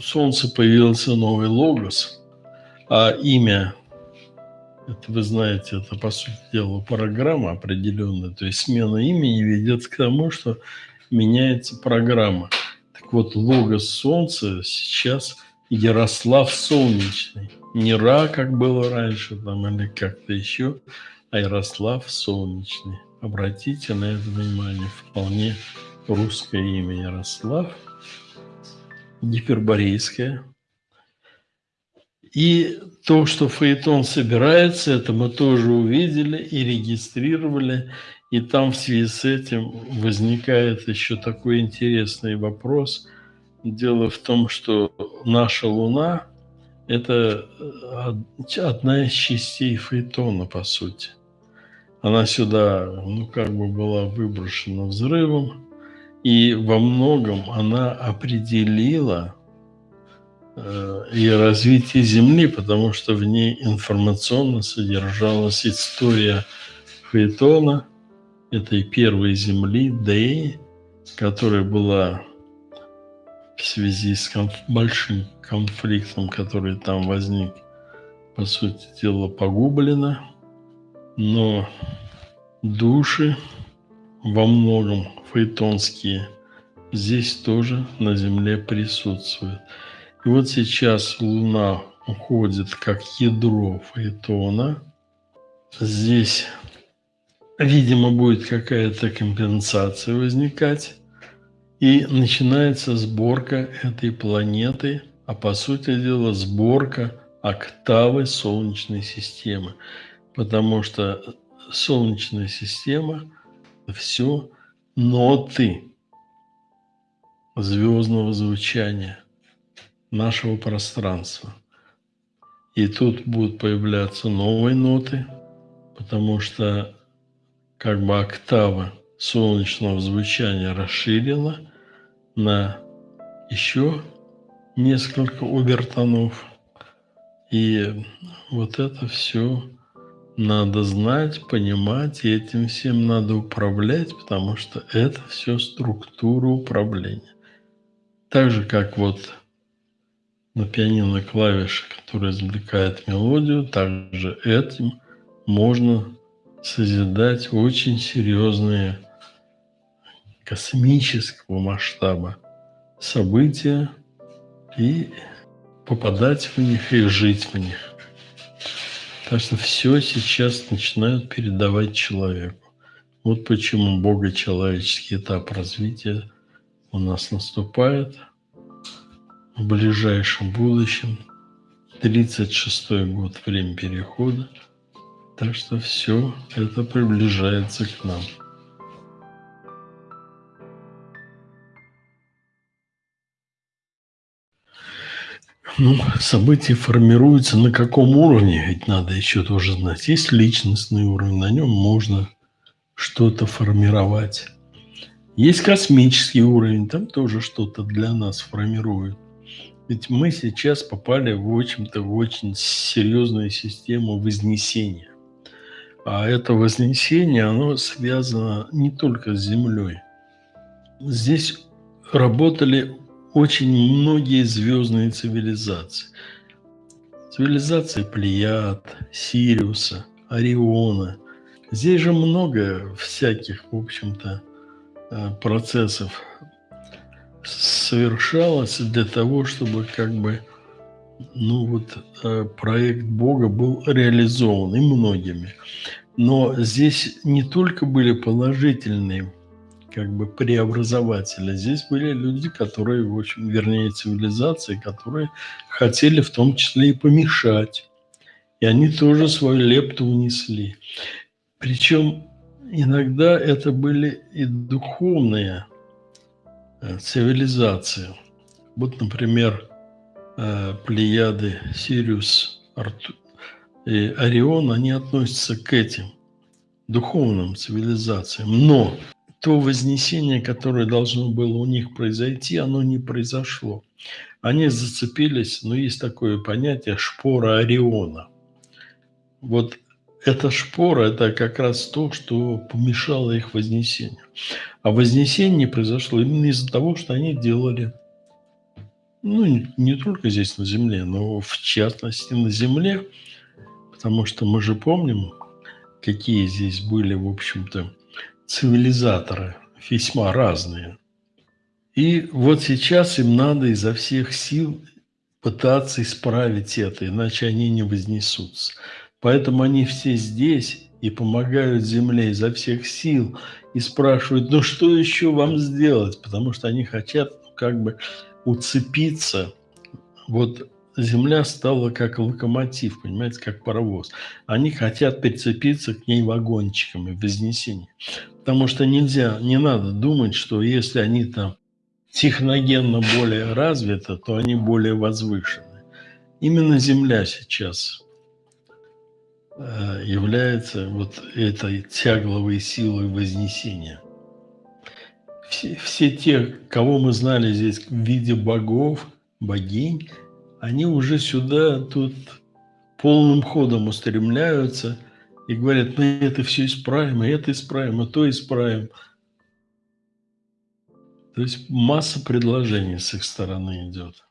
Солнце появился новый логос, а имя, это вы знаете, это по сути дела программа определенная, то есть смена имени ведет к тому, что меняется программа. Так вот, логос Солнца сейчас Ярослав Солнечный. Не Ра, как было раньше, там, или как-то еще, а Ярослав Солнечный. Обратите на это внимание. Вполне русское имя Ярослав. Гиперборейское. И то, что Фаэтон собирается, это мы тоже увидели и регистрировали. И там в связи с этим возникает еще такой интересный вопрос. Дело в том, что наша Луна – это одна из частей Фаэтона, по сути. Она сюда, ну, как бы была выброшена взрывом, и во многом она определила э, и развитие Земли, потому что в ней информационно содержалась история Фаэтона, этой первой Земли, Деи, которая была в связи с конф большим конфликтом, который там возник, по сути дела, погублена. Но души во многом фаэтонские здесь тоже на Земле присутствуют. И вот сейчас Луна уходит как ядро фаэтона. Здесь, видимо, будет какая-то компенсация возникать. И начинается сборка этой планеты, а по сути дела сборка октавы Солнечной системы. Потому что Солнечная система – все ноты звездного звучания нашего пространства. И тут будут появляться новые ноты, потому что как бы октава солнечного звучания расширена на еще несколько обертонов. И вот это все надо знать, понимать, и этим всем надо управлять, потому что это все структура управления. Так же, как вот на пианино клавиши, которая извлекает мелодию, также этим можно созидать очень серьезные космического масштаба события и попадать в них и жить в них. Так что все сейчас начинают передавать человеку. Вот почему богочеловеческий этап развития у нас наступает в ближайшем будущем. 36-й год, время перехода. Так что все это приближается к нам. Ну, события формируются на каком уровне, ведь надо еще тоже знать. Есть личностный уровень, на нем можно что-то формировать. Есть космический уровень, там тоже что-то для нас формирует. Ведь мы сейчас попали в общем-то в очень серьезную систему вознесения. А это вознесение, оно связано не только с Землей. Здесь работали очень многие звездные цивилизации. Цивилизации Плеяд, Сириуса, Ориона. Здесь же много всяких, в общем-то, э, процессов совершалось для того, чтобы как бы ну вот э, проект Бога был реализован и многими. Но здесь не только были положительные как бы преобразователи. Здесь были люди, которые, в общем, вернее, цивилизации, которые хотели в том числе и помешать. И они тоже свою лепту унесли. Причем иногда это были и духовные э, цивилизации. Вот, например, э, Плеяды, Сириус, Арту... и Орион, они относятся к этим духовным цивилизациям. Но то вознесение, которое должно было у них произойти, оно не произошло. Они зацепились, но ну, есть такое понятие шпора Ориона. Вот эта шпора – это как раз то, что помешало их вознесению. А вознесение не произошло именно из-за того, что они делали Ну, не только здесь, на Земле, но в частности на Земле, потому что мы же помним, какие здесь были, в общем-то, цивилизаторы, весьма разные. И вот сейчас им надо изо всех сил пытаться исправить это, иначе они не вознесутся. Поэтому они все здесь и помогают Земле изо всех сил и спрашивают: "Ну что еще вам сделать?" Потому что они хотят как бы уцепиться. Вот Земля стала как локомотив, понимаете, как паровоз. Они хотят прицепиться к ней вагончиками в вознесении. Потому что нельзя, не надо думать, что если они там техногенно более развиты, то они более возвышены. Именно Земля сейчас э, является вот этой тягловой силой вознесения. Все, все те, кого мы знали здесь в виде богов, богинь, они уже сюда тут полным ходом устремляются и говорят, мы это все исправим, и это исправим, и то исправим. То есть масса предложений с их стороны идет.